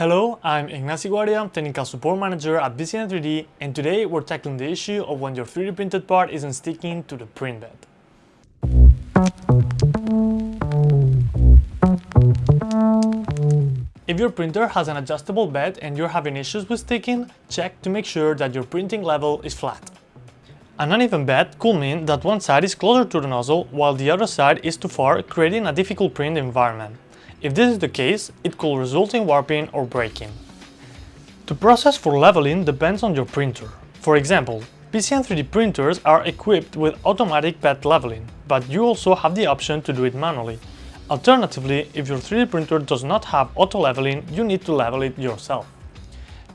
Hello, I'm Ignacio Guardia, Technical Support Manager at BCN3D and today we're tackling the issue of when your 3D printed part isn't sticking to the print bed. If your printer has an adjustable bed and you're having issues with sticking, check to make sure that your printing level is flat. An uneven bed could mean that one side is closer to the nozzle while the other side is too far, creating a difficult print environment. If this is the case, it could result in warping or breaking. The process for leveling depends on your printer. For example, BCN3D printers are equipped with automatic bed leveling, but you also have the option to do it manually. Alternatively, if your 3D printer does not have auto leveling, you need to level it yourself.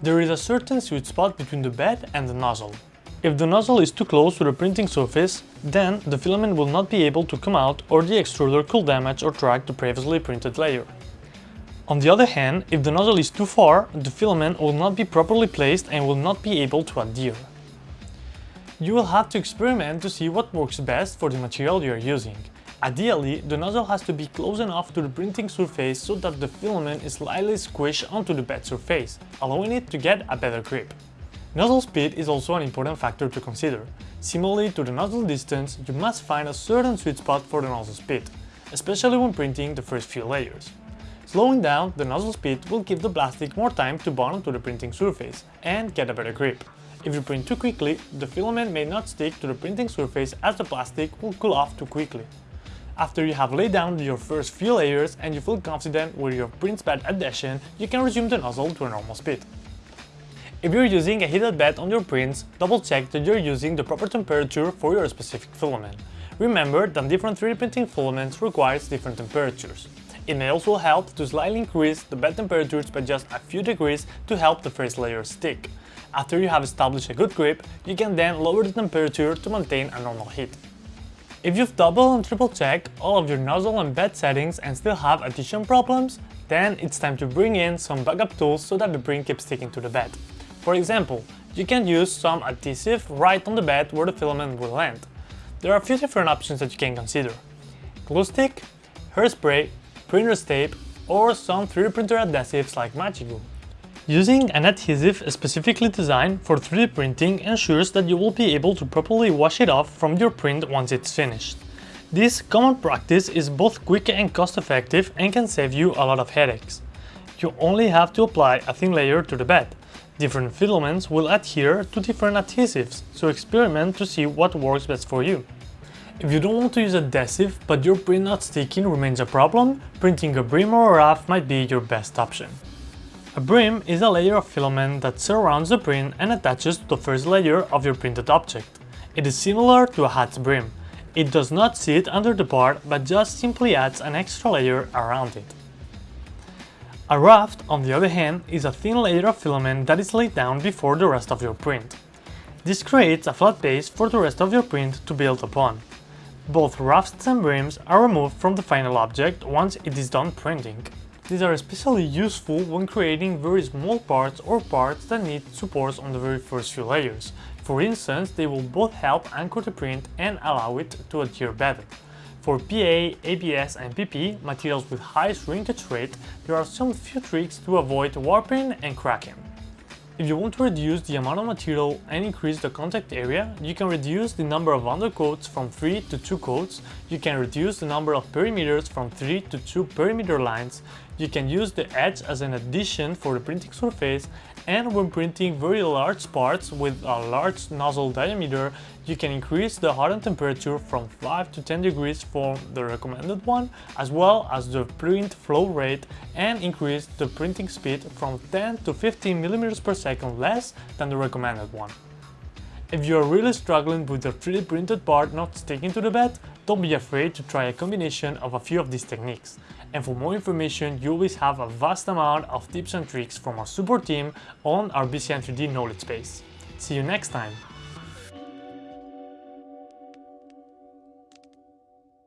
There is a certain sweet spot between the bed and the nozzle. If the nozzle is too close to the printing surface, then the filament will not be able to come out or the extruder could damage or track the previously printed layer. On the other hand, if the nozzle is too far, the filament will not be properly placed and will not be able to adhere. You will have to experiment to see what works best for the material you are using. Ideally, the nozzle has to be close enough to the printing surface so that the filament is slightly squished onto the bed surface, allowing it to get a better grip. Nozzle speed is also an important factor to consider. Similarly to the nozzle distance, you must find a certain sweet spot for the nozzle speed, especially when printing the first few layers. Slowing down the nozzle speed will give the plastic more time to bond to the printing surface and get a better grip. If you print too quickly, the filament may not stick to the printing surface as the plastic will cool off too quickly. After you have laid down your first few layers and you feel confident with your print bed adhesion, you can resume the nozzle to a normal speed. If you're using a heated bed on your prints, double check that you're using the proper temperature for your specific filament. Remember that different 3D printing filaments requires different temperatures. It may also help to slightly increase the bed temperatures by just a few degrees to help the first layer stick. After you have established a good grip, you can then lower the temperature to maintain a normal heat. If you've double and triple checked all of your nozzle and bed settings and still have adhesion problems, then it's time to bring in some backup tools so that the print keeps sticking to the bed. For example, you can use some adhesive right on the bed where the filament will land. There are a few different options that you can consider. Glue stick, hairspray, printer's tape, or some 3D printer adhesives like Magigoo. Using an adhesive specifically designed for 3D printing ensures that you will be able to properly wash it off from your print once it's finished. This common practice is both quick and cost effective and can save you a lot of headaches. You only have to apply a thin layer to the bed, Different filaments will adhere to different adhesives, so experiment to see what works best for you. If you don't want to use adhesive, but your print not sticking remains a problem, printing a brim or a raft might be your best option. A brim is a layer of filament that surrounds the print and attaches to the first layer of your printed object. It is similar to a hat's brim. It does not sit under the part, but just simply adds an extra layer around it. A raft, on the other hand, is a thin layer of filament that is laid down before the rest of your print. This creates a flat base for the rest of your print to build upon. Both rafts and brims are removed from the final object once it is done printing. These are especially useful when creating very small parts or parts that need supports on the very first few layers. For instance, they will both help anchor the print and allow it to adhere better. For PA, ABS and PP, materials with high shrinkage rate, there are some few tricks to avoid warping and cracking. If you want to reduce the amount of material and increase the contact area, you can reduce the number of undercoats from 3 to 2 coats, you can reduce the number of perimeters from 3 to 2 perimeter lines, you can use the edge as an addition for the printing surface, and when printing very large parts with a large nozzle diameter, you can increase the hotend temperature from 5 to 10 degrees from the recommended one, as well as the print flow rate and increase the printing speed from 10 to 15 mm per second less than the recommended one. If you are really struggling with your 3D printed part not sticking to the bed, don't be afraid to try a combination of a few of these techniques. And for more information, you always have a vast amount of tips and tricks from our support team on our BCN3D knowledge base. See you next time!